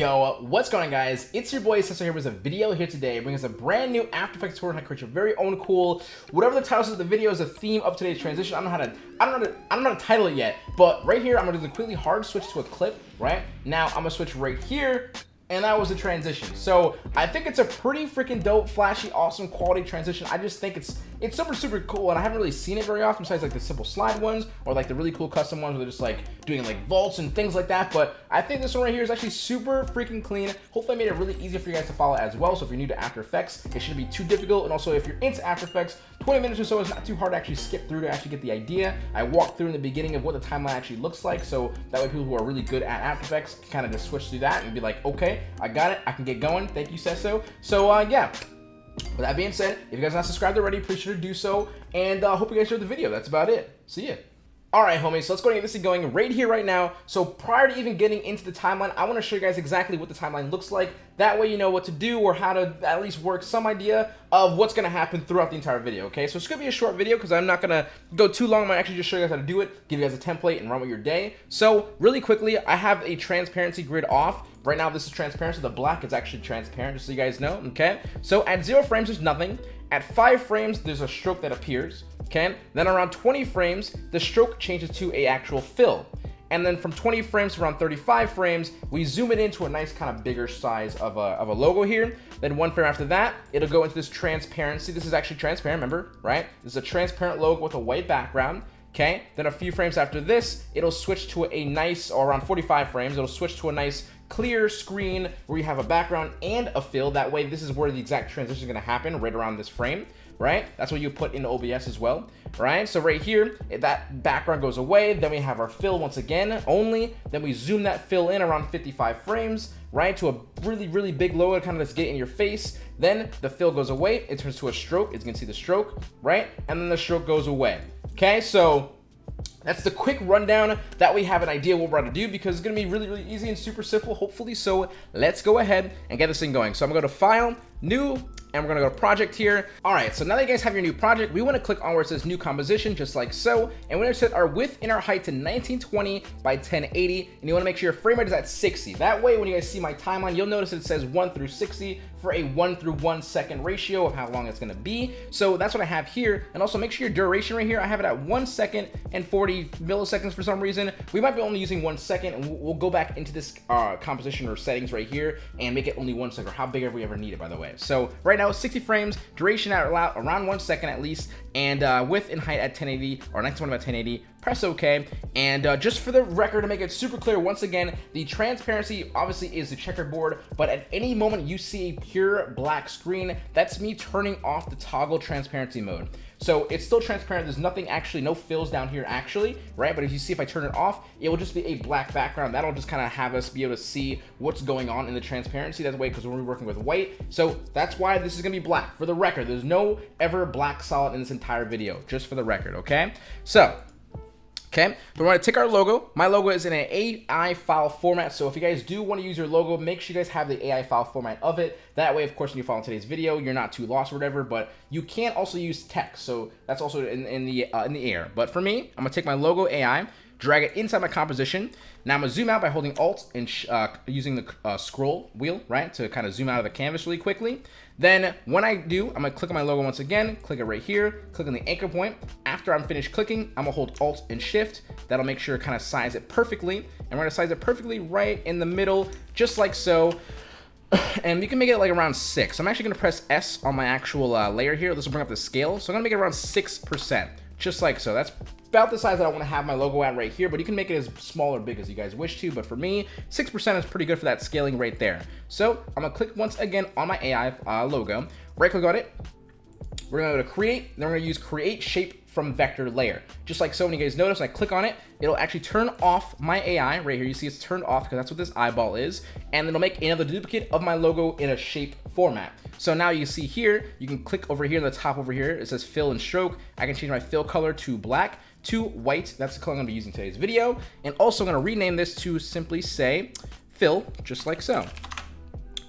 Yo, what's going on guys? It's your boy Cesar here with a video here today bringing us a brand new After Effects tutorial how to create your very own cool, whatever the title of the video is the theme of today's transition. I don't know how to, I don't know how to, I don't know how to title it yet, but right here I'm gonna do the quickly hard switch to a clip, right? Now I'm gonna switch right here and that was the transition. So I think it's a pretty freaking dope, flashy, awesome quality transition. I just think it's it's super, super cool, and I haven't really seen it very often besides like the simple slide ones or like the really cool custom ones where they're just like doing like vaults and things like that. But I think this one right here is actually super freaking clean. Hopefully I made it really easy for you guys to follow as well. So if you're new to After Effects, it shouldn't be too difficult. And also if you're into After Effects, 20 minutes or so is not too hard to actually skip through to actually get the idea. I walked through in the beginning of what the timeline actually looks like. So that way people who are really good at After Effects can kind of just switch through that and be like, okay, I got it. I can get going. Thank you, Sesso. So uh, yeah, with that being said, if you guys are not subscribed already, please sure to do so. And I uh, hope you guys enjoyed the video. That's about it. See ya. Alright homies, so let's go and get this thing going right here, right now. So prior to even getting into the timeline, I want to show you guys exactly what the timeline looks like. That way you know what to do or how to at least work some idea of what's going to happen throughout the entire video, okay? So it's going to be a short video because I'm not going to go too long. I'm actually just show you guys how to do it, give you guys a template, and run with your day. So really quickly, I have a transparency grid off. Right now, this is transparent, so the black is actually transparent, just so you guys know, okay? So at zero frames, there's nothing. At five frames, there's a stroke that appears okay? Then around 20 frames, the stroke changes to a actual fill. And then from 20 frames to around 35 frames, we zoom it into a nice kind of bigger size of a, of a logo here. Then one frame after that, it'll go into this transparency. This is actually transparent, remember, right? This is a transparent logo with a white background. Okay, then a few frames after this, it'll switch to a nice, or around 45 frames, it'll switch to a nice clear screen where you have a background and a fill. That way, this is where the exact transition is gonna happen, right around this frame right? That's what you put in OBS as well, right? So right here, that background goes away. Then we have our fill once again only. Then we zoom that fill in around 55 frames, right? To a really, really big logo, kind of just get in your face. Then the fill goes away. It turns to a stroke. It's gonna see the stroke, right? And then the stroke goes away. Okay, so that's the quick rundown that we have an idea what we're to do because it's going to be really, really easy and super simple, hopefully. So let's go ahead and get this thing going. So I'm going to go to File, New, and we're gonna go to project here. All right, so now that you guys have your new project, we wanna click on where it says new composition, just like so. And we're gonna set our width and our height to 1920 by 1080. And you wanna make sure your frame rate is at 60. That way, when you guys see my timeline, you'll notice it says one through 60 for a one through one second ratio of how long it's gonna be. So that's what I have here. And also make sure your duration right here, I have it at one second and 40 milliseconds for some reason. We might be only using one second and we'll go back into this uh, composition or settings right here and make it only one second or how big have we ever need it, by the way. So right now 60 frames, duration at around one second at least, and uh, width and height at 1080 or 1920 by 1080. Press OK. And uh, just for the record, to make it super clear, once again, the transparency obviously is the checkerboard, but at any moment you see a pure black screen, that's me turning off the toggle transparency mode. So it's still transparent. There's nothing actually, no fills down here actually, right? But if you see if I turn it off, it will just be a black background. That'll just kind of have us be able to see what's going on in the transparency. That's way because we're working with white. So that's why this is going to be black. For the record, there's no ever black solid in this entire video, just for the record, okay? So Okay, but we're to take our logo. My logo is in an AI file format, so if you guys do want to use your logo, make sure you guys have the AI file format of it. That way, of course, when you follow today's video, you're not too lost or whatever, but you can also use text, so that's also in, in the uh, in the air. But for me, I'm to take my logo AI, drag it inside my composition. Now I'm gonna zoom out by holding Alt and uh, using the uh, scroll wheel, right, to kind of zoom out of the canvas really quickly. Then when I do, I'm gonna click on my logo once again, click it right here, click on the anchor point. After I'm finished clicking, I'm gonna hold Alt and Shift. That'll make sure to kind of size it perfectly. And we're gonna size it perfectly right in the middle, just like so. and we can make it like around six. I'm actually gonna press S on my actual uh, layer here. This will bring up the scale. So I'm gonna make it around 6%, just like so. That's about the size that I want to have my logo at right here, but you can make it as small or big as you guys wish to. But for me, 6% is pretty good for that scaling right there. So I'm gonna click once again on my AI uh, logo, right click on it. We're gonna go to create, then we're gonna use create shape from vector layer. Just like so, when you guys notice, I click on it, it'll actually turn off my AI right here. You see it's turned off because that's what this eyeball is. And it'll make another duplicate of my logo in a shape format. So now you see here, you can click over here in the top over here. It says fill and stroke. I can change my fill color to black to white. That's the color I'm gonna be using today's video. And also I'm gonna rename this to simply say fill, just like so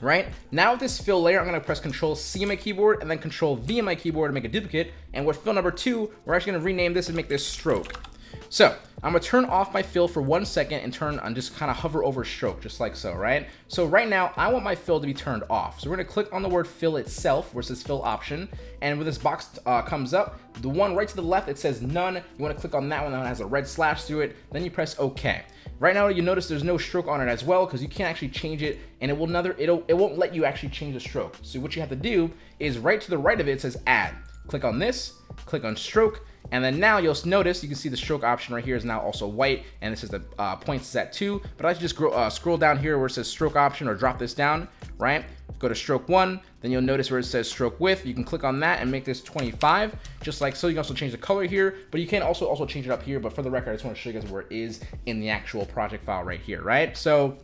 right? Now with this fill layer, I'm gonna press Control C on my keyboard and then Control V on my keyboard to make a duplicate. And with fill number two, we're actually gonna rename this and make this stroke. So I'm gonna turn off my fill for one second and turn and just kind of hover over stroke, just like so, right? So right now, I want my fill to be turned off. So we're gonna click on the word fill itself, where it says fill option. And when this box uh, comes up, the one right to the left, it says none. You wanna click on that one that has a red slash through it. Then you press okay. Right now, you notice there's no stroke on it as well because you can't actually change it and it will never, it'll, it won't let you actually change the stroke. So what you have to do is right to the right of it, it says add. Click on this, click on stroke, and then now you'll notice you can see the stroke option right here is now also white, and this is the uh, points is at two. But I just uh, scroll down here where it says stroke option or drop this down, right? Go to stroke one, then you'll notice where it says stroke width. You can click on that and make this 25, just like so. You can also change the color here, but you can also also change it up here. But for the record, I just want to show you guys where it is in the actual project file right here, right? So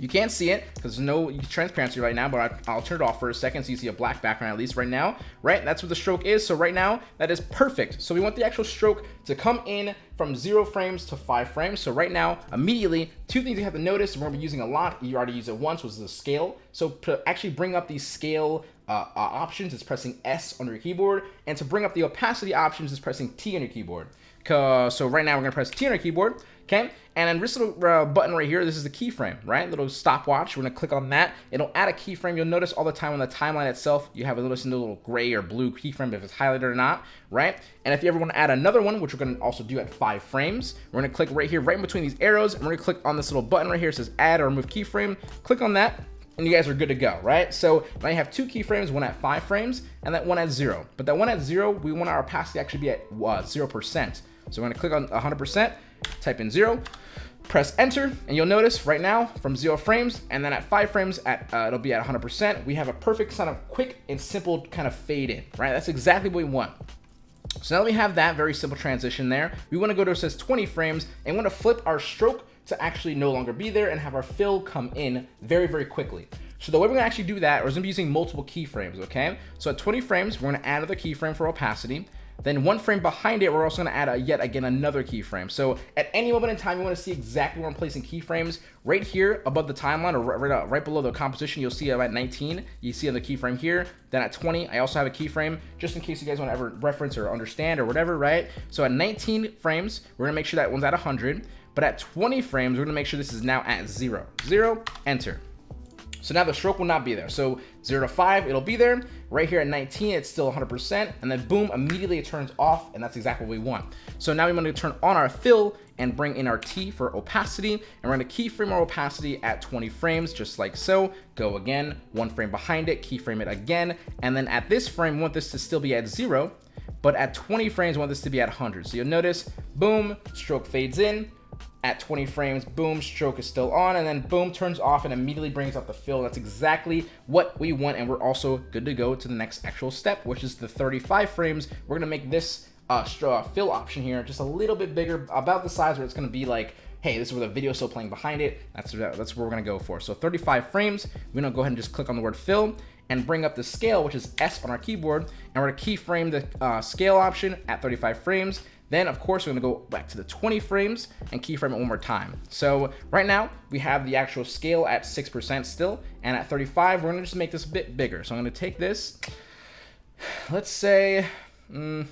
you can't see it because there's no transparency right now, but I, will turn it off for a second so you see a black background at least right now, right? That's what the stroke is. So right now, that is perfect. So we want the actual stroke to come in from zero frames to five frames. So right now, immediately, two things you have to notice, we're gonna be using a lot, you already used it once, was the scale. So to actually bring up the scale uh, uh, options, is pressing S on your keyboard, and to bring up the opacity options, is pressing T on your keyboard. So right now we're gonna press T on our keyboard, okay? And then this little uh, button right here, this is the keyframe, right? Little stopwatch, we're gonna click on that. It'll add a keyframe. You'll notice all the time on the timeline itself, you have a little, little gray or blue keyframe if it's highlighted or not, right? And if you ever wanna add another one, which we're gonna also do at five frames, we're gonna click right here, right in between these arrows, and we're gonna click on this little button right here, it says add or remove keyframe. Click on that, and you guys are good to go, right? So now you have two keyframes, one at five frames and that one at zero. But that one at zero, we want our opacity actually be at uh, 0%. So we're gonna click on 100%, type in zero, press enter, and you'll notice right now from zero frames, and then at five frames, at uh, it'll be at 100%. We have a perfect kind of quick and simple kind of fade in, right? That's exactly what we want. So now that we have that very simple transition there, we wanna go to it says 20 frames, and we wanna flip our stroke to actually no longer be there and have our fill come in very, very quickly. So the way we're gonna actually do that is gonna be using multiple keyframes, okay? So at 20 frames, we're gonna add another keyframe for opacity. Then one frame behind it, we're also gonna add a, yet again another keyframe. So at any moment in time, you wanna see exactly where I'm placing keyframes. Right here above the timeline or right, right, right below the composition, you'll see I'm at 19. You see on the keyframe here. Then at 20, I also have a keyframe just in case you guys wanna ever reference or understand or whatever, right? So at 19 frames, we're gonna make sure that one's at 100. But at 20 frames, we're gonna make sure this is now at zero. Zero, enter. So now the stroke will not be there. So 0 to 5, it'll be there. Right here at 19, it's still 100%. And then boom, immediately it turns off. And that's exactly what we want. So now we want to turn on our fill and bring in our T for opacity. And we're to keyframe our opacity at 20 frames, just like so. Go again, one frame behind it, keyframe it again. And then at this frame, we want this to still be at 0. But at 20 frames, we want this to be at 100. So you'll notice, boom, stroke fades in at 20 frames, boom, stroke is still on, and then boom, turns off and immediately brings up the fill. That's exactly what we want, and we're also good to go to the next actual step, which is the 35 frames. We're gonna make this uh, uh, fill option here just a little bit bigger, about the size where it's gonna be like, hey, this is where the video is still playing behind it. That's, that's where we're gonna go for. So 35 frames, we're gonna go ahead and just click on the word fill, and bring up the scale, which is S on our keyboard, and we're gonna keyframe the uh, scale option at 35 frames. Then, of course, we're gonna go back to the 20 frames and keyframe it one more time. So right now, we have the actual scale at 6% still, and at 35, we're gonna just make this a bit bigger. So I'm gonna take this, let's say, mm,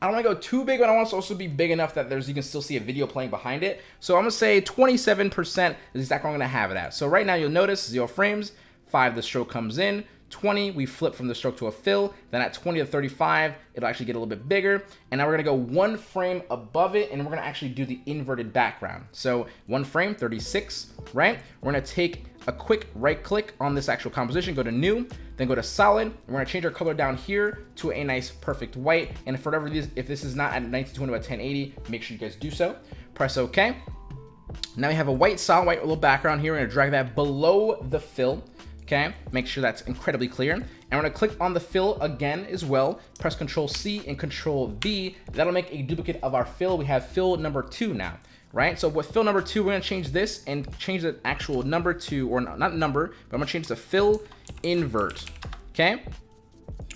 I don't want to go too big, but I want to also be big enough that there's you can still see a video playing behind it. So I'm gonna say 27% is exactly what I'm gonna have it at. So right now you'll notice zero frames, five the stroke comes in, 20, we flip from the stroke to a fill. Then at 20 to 35, it'll actually get a little bit bigger. And now we're gonna go one frame above it and we're gonna actually do the inverted background. So one frame, 36, right? We're gonna take a quick right click on this actual composition, go to new, then go to solid. We're gonna change our color down here to a nice perfect white. And for whatever this, if this is not at 1920 by 1080, make sure you guys do so. Press okay. Now we have a white solid white little background here. We're gonna drag that below the fill okay? Make sure that's incredibly clear. And we're gonna click on the fill again as well, press Control C and Control V. That'll make a duplicate of our fill. We have fill number two now, right? So with fill number two, we're gonna change this and change the actual number to, or not number, but I'm gonna change the fill invert, okay?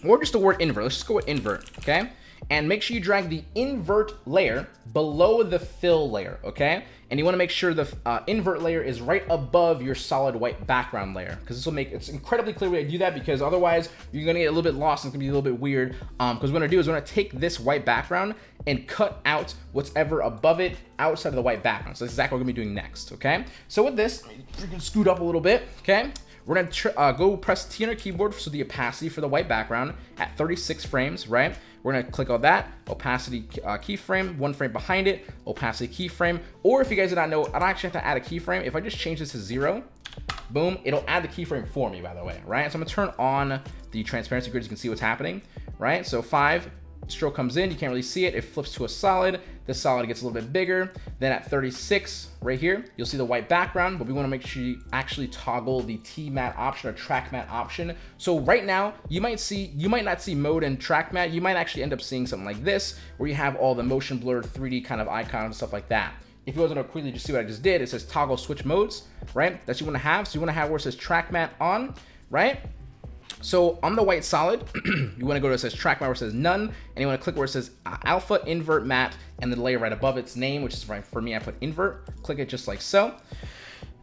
Or just the word invert, let's just go with invert, okay? And make sure you drag the invert layer below the fill layer, okay? And you wanna make sure the uh, invert layer is right above your solid white background layer, because this will make, it's incredibly clear way to do that, because otherwise you're gonna get a little bit lost and it's gonna be a little bit weird. Um, because what we're gonna do is we're gonna take this white background and cut out what's ever above it outside of the white background. So that's exactly what we're gonna be doing next, okay? So with this, freaking scoot up a little bit, okay? We're gonna uh, go press T on our keyboard so the opacity for the white background at 36 frames, right? We're gonna click on that, opacity uh, keyframe, one frame behind it, opacity keyframe, or if you guys did not know, I don't actually have to add a keyframe. If I just change this to zero, boom, it'll add the keyframe for me, by the way, right? So I'm gonna turn on the transparency grid, so you can see what's happening, right? So five, stroke comes in, you can't really see it, it flips to a solid, the solid gets a little bit bigger, then at 36, right here, you'll see the white background, but we wanna make sure you actually toggle the T mat option or track matte option. So right now, you might see, you might not see mode and track matte, you might actually end up seeing something like this, where you have all the motion blurred 3D kind of icons and stuff like that. If you wasn't to quickly just see what I just did, it says toggle switch modes, right? That's you wanna have. So you wanna have where it says track matte on, right? So on the white solid, you want to go to it says track matte where it says none, and you want to click where it says uh, alpha invert matte and the layer right above its name, which is right for me, I put invert, click it just like so.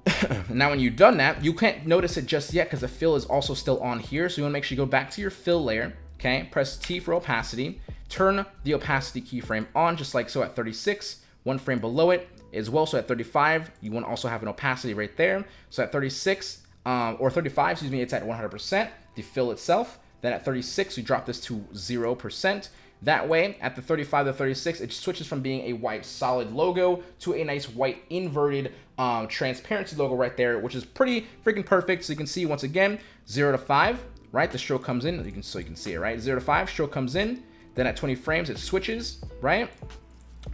now when you've done that, you can't notice it just yet because the fill is also still on here. So you want to make sure you go back to your fill layer, okay? Press T for opacity, turn the opacity keyframe on just like so at 36, one frame below it as well. So at 35, you want to also have an opacity right there. So at 36, um, or 35, excuse me, it's at 100% fill itself. Then at 36, we drop this to 0%. That way, at the 35 to 36, it switches from being a white solid logo to a nice white inverted um, transparency logo right there, which is pretty freaking perfect. So you can see once again, 0 to 5, right? The stroke comes in, you can so you can see it, right? 0 to 5, stroke comes in. Then at 20 frames, it switches, right?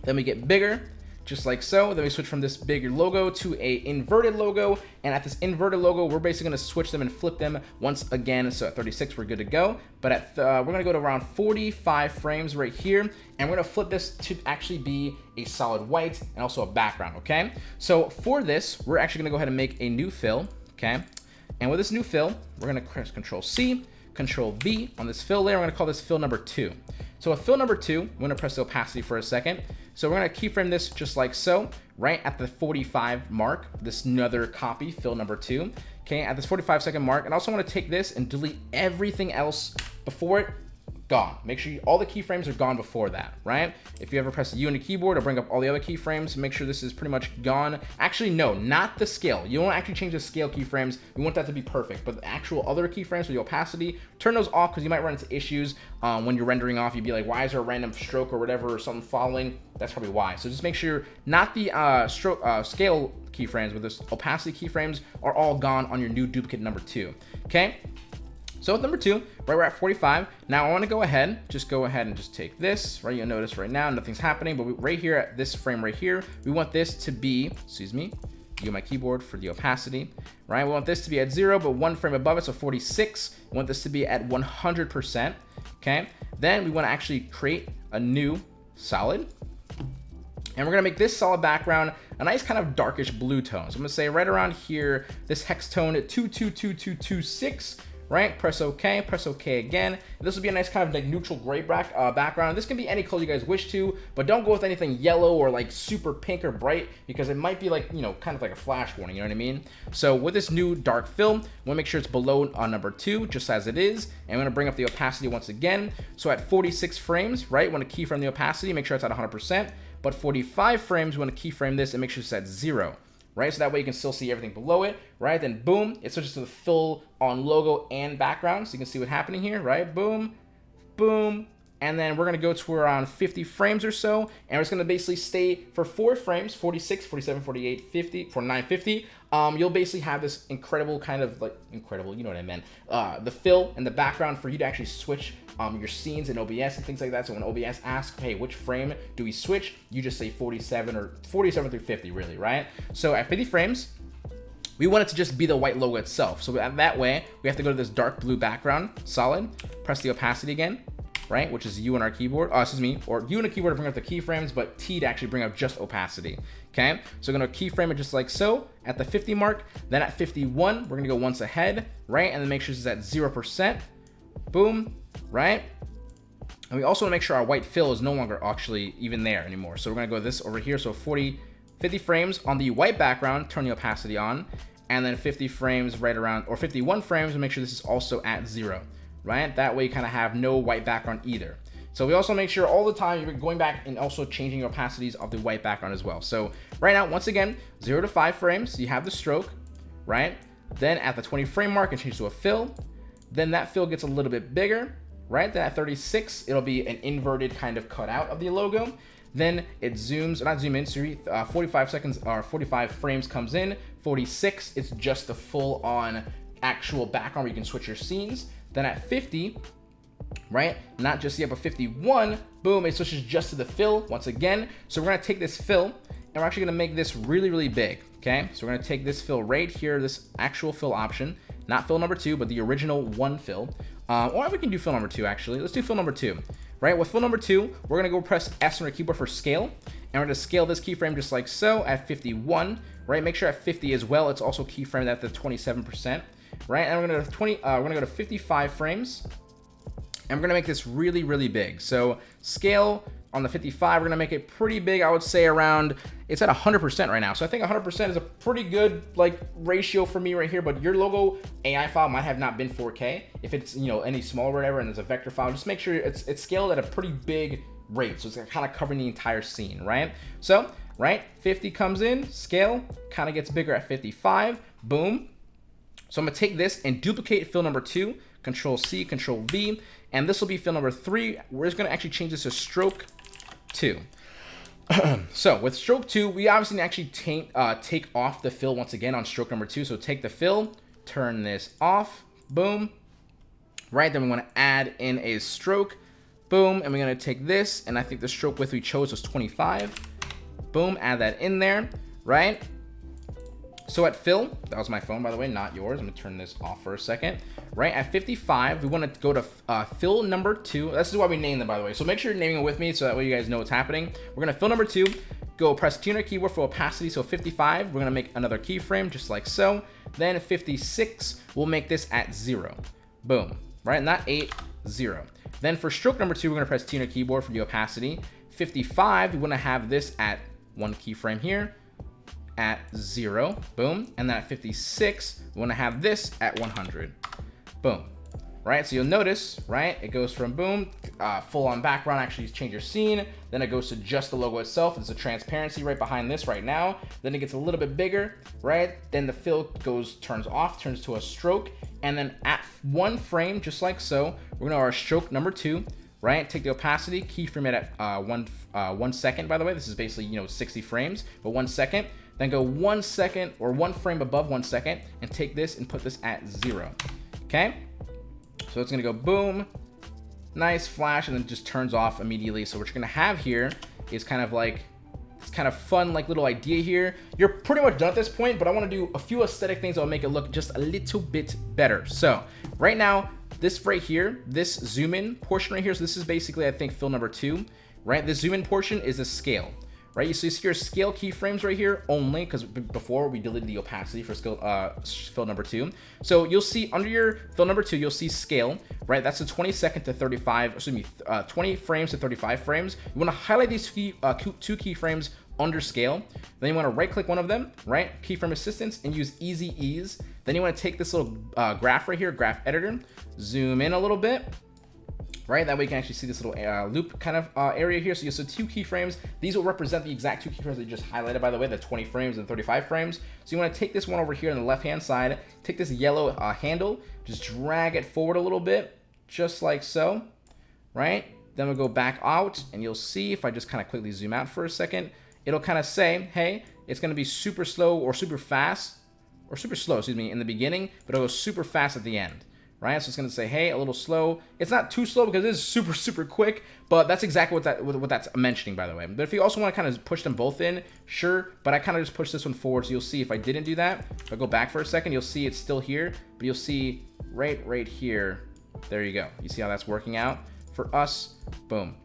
Then we get bigger just like so. Then we switch from this bigger logo to a inverted logo. And at this inverted logo, we're basically gonna switch them and flip them once again. So at 36, we're good to go. But at uh, we're gonna go to around 45 frames right here. And we're gonna flip this to actually be a solid white and also a background, okay? So for this, we're actually gonna go ahead and make a new fill, okay? And with this new fill, we're gonna press Control C, Control V on this fill layer. We're gonna call this fill number two. So with fill number two, I'm gonna press the opacity for a second. So we're gonna keyframe this just like so, right at the 45 mark, this another copy, fill number two. Okay, at this 45 second mark, and also wanna take this and delete everything else before it gone. Make sure you, all the keyframes are gone before that, right? If you ever press U on the keyboard, it'll bring up all the other keyframes. Make sure this is pretty much gone. Actually, no, not the scale. You don't actually change the scale keyframes. We want that to be perfect, but the actual other keyframes for the opacity, turn those off because you might run into issues um, when you're rendering off. You'd be like, why is there a random stroke or whatever or something following? That's probably why. So just make sure not the uh, stroke uh, scale keyframes, but this opacity keyframes are all gone on your new duplicate number two. Okay. So with number two, right, we're at 45. Now I want to go ahead, just go ahead and just take this, right? You'll notice right now, nothing's happening, but we, right here at this frame right here, we want this to be, excuse me, use my keyboard for the opacity, right? We want this to be at zero, but one frame above it, so 46. We want this to be at 100%, okay? Then we want to actually create a new solid, and we're gonna make this solid background a nice kind of darkish blue tone. So I'm gonna say right around here, this hex tone at 222226 right? Press OK, press OK again. This will be a nice kind of like neutral gray back, uh, background. This can be any color you guys wish to, but don't go with anything yellow or like super pink or bright because it might be like, you know, kind of like a flash warning, you know what I mean? So with this new dark film, we wanna make sure it's below on number two, just as it is. And I'm gonna bring up the opacity once again. So at 46 frames, right, want to keyframe the opacity, make sure it's at 100%. But 45 frames, we want to keyframe this and make sure it's at zero right? So that way you can still see everything below it, right? Then boom, it switches to the full on logo and background. So you can see what's happening here, right? Boom, boom. And then we're gonna go to around 50 frames or so. And it's gonna basically stay for four frames, 46, 47, 48, 50, for 950. Um, you'll basically have this incredible kind of like, incredible, you know what I meant. Uh, the fill and the background for you to actually switch um, your scenes in OBS and things like that. So when OBS asks, hey, which frame do we switch? You just say 47 or 47 through 50, really, right? So at 50 frames, we want it to just be the white logo itself. So that way, we have to go to this dark blue background, solid, press the opacity again, right? Which is U on our keyboard, oh, excuse me, or U on the keyboard to bring up the keyframes, but T to actually bring up just opacity, okay? So we're gonna keyframe it just like so at the 50 mark. Then at 51, we're gonna go once ahead, right? And then make sure it's at 0%, boom, right? And we also want to make sure our white fill is no longer actually even there anymore. So we're going to go this over here. So 40, 50 frames on the white background, turn the opacity on, and then 50 frames right around, or 51 frames to make sure this is also at zero, right? That way you kind of have no white background either. So we also make sure all the time you're going back and also changing your opacities of the white background as well. So right now, once again, zero to five frames, you have the stroke, right? Then at the 20 frame mark, and change to a fill. Then that fill gets a little bit bigger, right? Then at 36, it'll be an inverted kind of cutout of the logo. Then it zooms, not zoom in, so uh, 45 seconds or 45 frames comes in. 46, it's just the full on actual background where you can switch your scenes. Then at 50, right? Not just yet, but 51, boom, it switches just to the fill once again. So we're gonna take this fill and we're actually gonna make this really, really big, okay? So we're gonna take this fill right here, this actual fill option, not fill number two, but the original one fill. Uh, or we can do fill number two, actually. Let's do fill number two, right? With fill number two, we're gonna go press S on our keyboard for scale, and we're gonna scale this keyframe just like so at 51, right? Make sure at 50 as well, it's also keyframed at the 27%, right? And we're gonna go to 20, uh, we're gonna go to 55 frames, and we're gonna make this really, really big. So scale on the 55, we're gonna make it pretty big. I would say around, it's at 100% right now. So I think 100% is a pretty good like ratio for me right here, but your logo AI file might have not been 4K. If it's, you know, any smaller whatever, and there's a vector file, just make sure it's, it's scaled at a pretty big rate. So it's kind of covering the entire scene, right? So, right, 50 comes in, scale, kind of gets bigger at 55, boom. So I'm gonna take this and duplicate fill number two, control C, control V, and this will be fill number three. We're just gonna actually change this to stroke two. so with stroke two, we obviously actually take, uh, take off the fill once again on stroke number two. So take the fill, turn this off, boom. Right, then we wanna add in a stroke, boom, and we're gonna take this, and I think the stroke width we chose was 25. Boom, add that in there, right? So at fill, that was my phone, by the way, not yours. I'm gonna turn this off for a second. Right at 55, we wanna go to uh, fill number two. This is why we named them, by the way. So make sure you're naming it with me so that way you guys know what's happening. We're gonna fill number two, go press T on our keyboard for opacity. So 55, we're gonna make another keyframe just like so. Then 56, we'll make this at zero. Boom, right? Not eight, zero. Then for stroke number two, we're gonna press T on our keyboard for the opacity. 55, we wanna have this at one keyframe here at zero, boom. And then at 56, we wanna have this at 100, boom. Right, so you'll notice, right, it goes from boom, uh, full on background, actually change your scene, then it goes to just the logo itself, there's a transparency right behind this right now, then it gets a little bit bigger, right, then the fill goes, turns off, turns to a stroke, and then at one frame, just like so, we're gonna our stroke number two, right? Take the opacity, keyframe it at uh, one, uh, one second, by the way. This is basically, you know, 60 frames, but one second. Then go one second or one frame above one second and take this and put this at zero. Okay? So it's gonna go boom, nice flash, and then just turns off immediately. So what you're gonna have here is kind of like this kind of fun like little idea here. You're pretty much done at this point, but I wanna do a few aesthetic things that will make it look just a little bit better. So right now, this right here, this zoom in portion right here, so this is basically, I think, fill number two, right? The zoom in portion is a scale right? So You see, your scale keyframes right here only because before we deleted the opacity for scale uh, fill number two. So you'll see under your fill number two, you'll see scale, right? That's the 20 second to 35, excuse me, uh, 20 frames to 35 frames. You want to highlight these key, uh, two keyframes under scale. Then you want to right click one of them, right? Keyframe assistance and use easy ease. Then you want to take this little uh, graph right here, graph editor, zoom in a little bit, right? That way you can actually see this little uh, loop kind of uh, area here. So you have two keyframes. These will represent the exact two keyframes that you just highlighted, by the way, the 20 frames and 35 frames. So you want to take this one over here on the left-hand side, take this yellow uh, handle, just drag it forward a little bit, just like so, right? Then we'll go back out and you'll see if I just kind of quickly zoom out for a second, it'll kind of say, hey, it's going to be super slow or super fast or super slow, excuse me, in the beginning, but it'll go super fast at the end So it's going to say, hey, a little slow. It's not too slow because it is super, super quick, but that's exactly what that what that's mentioning, by the way. But if you also want to kind of push them both in, sure, but I kind of just push this one forward. So you'll see if I didn't do that, if I go back for a second, you'll see it's still here, but you'll see right, right here. There you go. You see how that's working out? For us, boom.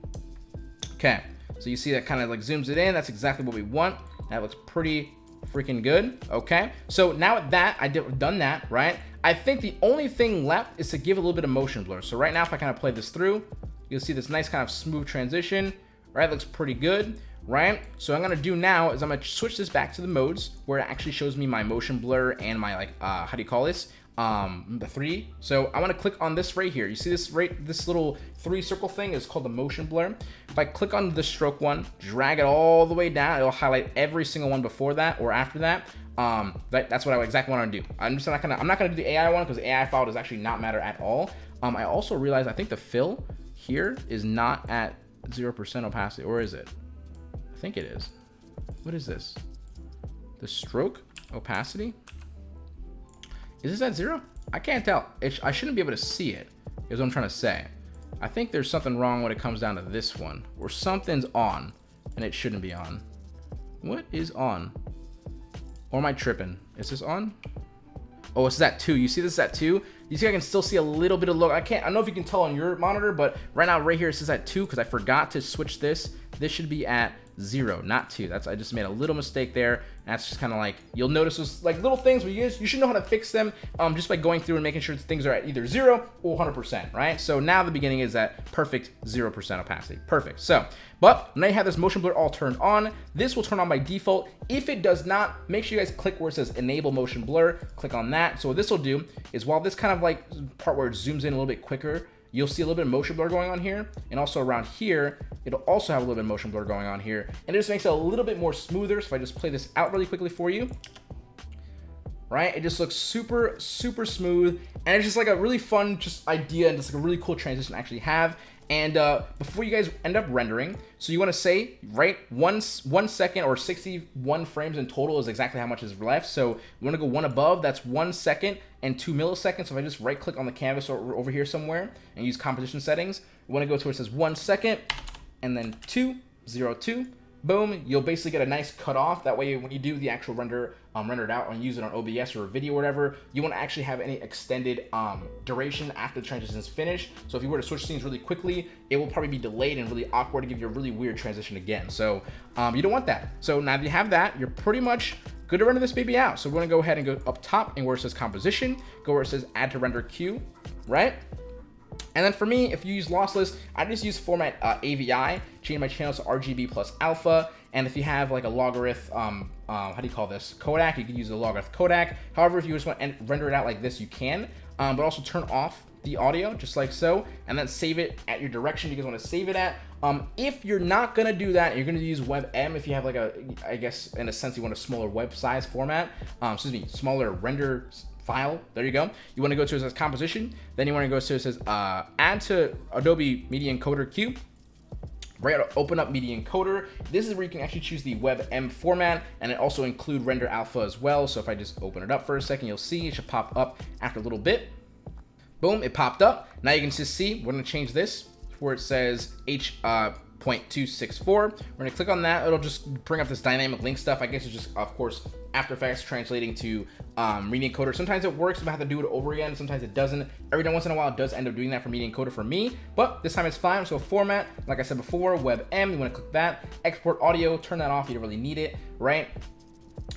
Okay, so you see that kind of like zooms it in. That's exactly what we want. That looks pretty freaking good. Okay, so now with that, I did done that, right? I think the only thing left is to give a little bit of motion blur. So right now, if I kind of play this through, you'll see this nice kind of smooth transition, right? Looks pretty good, right? So I'm gonna do now is I'm gonna switch this back to the modes where it actually shows me my motion blur and my like, uh, how do you call this? Um, the three. So I want to click on this right here. You see this right, this little three circle thing is called the motion blur. If I click on the stroke one, drag it all the way down, it'll highlight every single one before that or after that. Um, that, that's what I exactly want to do. I'm just not gonna, I'm not gonna do the AI one because AI file does actually not matter at all. Um, I also realized I think the fill here is not at 0% opacity, or is it? I think it is. What is this? The stroke opacity? Is this at zero? I can't tell. Sh I shouldn't be able to see it, is what I'm trying to say. I think there's something wrong when it comes down to this one, where something's on, and it shouldn't be on. What is on? Or am I tripping? Is this on? Oh, it's at two. You see this at two? You see I can still see a little bit of look. I can't, I don't know if you can tell on your monitor, but right now, right here, it says at two because I forgot to switch this. This should be at zero, not two. That's I just made a little mistake there. That's just kind of like you'll notice those like little things you guys you should know how to fix them um, just by going through and making sure things are at either zero or 100%, right? So now the beginning is at perfect 0% opacity. Perfect. So, but now you have this motion blur all turned on. This will turn on by default. If it does not, make sure you guys click where it says enable motion blur. Click on that. So what this will do is while this kind of like part where it zooms in a little bit quicker, you'll see a little bit of motion blur going on here. And also around here, it'll also have a little bit of motion blur going on here. And it just makes it a little bit more smoother. So if I just play this out really quickly for you, right? It just looks super, super smooth. And it's just like a really fun just idea and just like a really cool transition to actually have. And uh, before you guys end up rendering, so you want to say, right, one, one second or 61 frames in total is exactly how much is left. So you want to go one above, that's one second and two milliseconds. So if I just right click on the canvas or over here somewhere and use composition settings, you want to go to where it says one second and then two, zero, two, boom, you'll basically get a nice cutoff. That way, when you do the actual render, um, render it out and use it on OBS or a video or whatever, you won't actually have any extended um, duration after the transition is finished. So if you were to switch scenes really quickly, it will probably be delayed and really awkward to give you a really weird transition again. So um, you don't want that. So now that you have that, you're pretty much good to render this baby out. So we're gonna go ahead and go up top and where it says composition, go where it says add to render queue, right? And then for me, if you use lossless, I just use format uh, AVI, change my channels to RGB plus alpha. And if you have like a logarithm, um, uh, how do you call this? codec, you can use a logarithm codec. However, if you just want to render it out like this, you can. Um, but also turn off the audio just like so, and then save it at your direction you guys want to save it at. Um, if you're not gonna do that, you're gonna use WebM if you have like a, I guess in a sense you want a smaller web size format. Um, excuse me, smaller render file. There you go. You want to go to it says composition. Then you want to go to it says uh, add to Adobe Media Encoder queue. Right, open up Media Encoder. This is where you can actually choose the WebM format and it also include render alpha as well. So if I just open it up for a second, you'll see it should pop up after a little bit. Boom, it popped up. Now you can just see, we're gonna change this where it says H, uh, 0.264. We're gonna click on that. It'll just bring up this dynamic link stuff. I guess it's just, of course, After Effects translating to um, Media Encoder. Sometimes it works, but I have to do it over again. Sometimes it doesn't. Every once in a while, it does end up doing that for Media Encoder for me, but this time it's fine. So format, like I said before, WebM, you wanna click that. Export audio, turn that off, you don't really need it, right?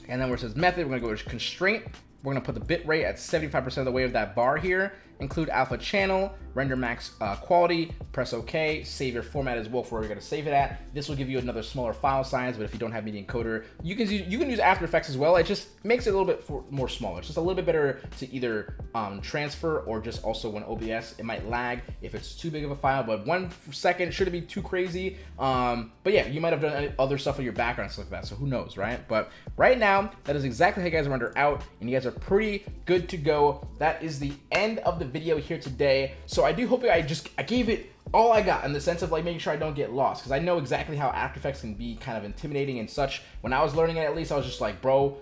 And then where it says method, we're gonna go to constraint. We're gonna put the bit rate at 75% of the way of that bar here include alpha channel, render max uh, quality, press OK, save your format as well for where you're gonna save it at. This will give you another smaller file size, but if you don't have Media Encoder, you can use, you can use After Effects as well. It just makes it a little bit for, more smaller. It's just a little bit better to either um, transfer or just also when OBS, it might lag if it's too big of a file, but one second shouldn't be too crazy. Um, but yeah, you might have done other stuff with your background stuff like that, so who knows, right? But right now, that is exactly how you guys render out, and you guys are pretty good to go. That is the end of the video here today. So I do hope I just, I gave it all I got in the sense of like making sure I don't get lost because I know exactly how After Effects can be kind of intimidating and such. When I was learning it, at least I was just like, bro,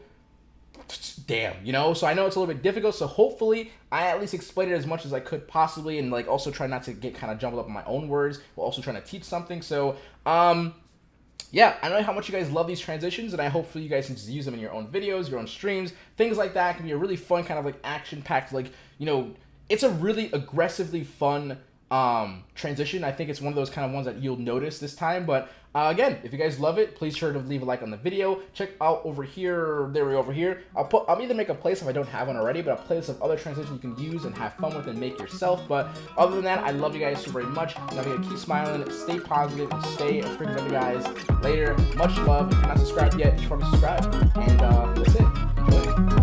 damn, you know? So I know it's a little bit difficult. So hopefully I at least explained it as much as I could possibly and like also try not to get kind of jumbled up in my own words while also trying to teach something. So, um, yeah, I know how much you guys love these transitions, and I hopefully you guys can just use them in your own videos, your own streams, things like that. It can be a really fun kind of like action-packed, like, you know, it's a really aggressively fun um, transition. I think it's one of those kind of ones that you'll notice this time. But uh, again, if you guys love it, please sure to leave a like on the video. Check out over here, there we over here. I'll put, I'll either make a playlist if I don't have one already, but a playlist of other transitions you can use and have fun with and make yourself. But other than that, I love you guys so very much. We gotta keep smiling, stay positive, stay freaking love you guys. Later, much love. If you're not subscribed yet, you should probably subscribe. And uh, that's it. Enjoy.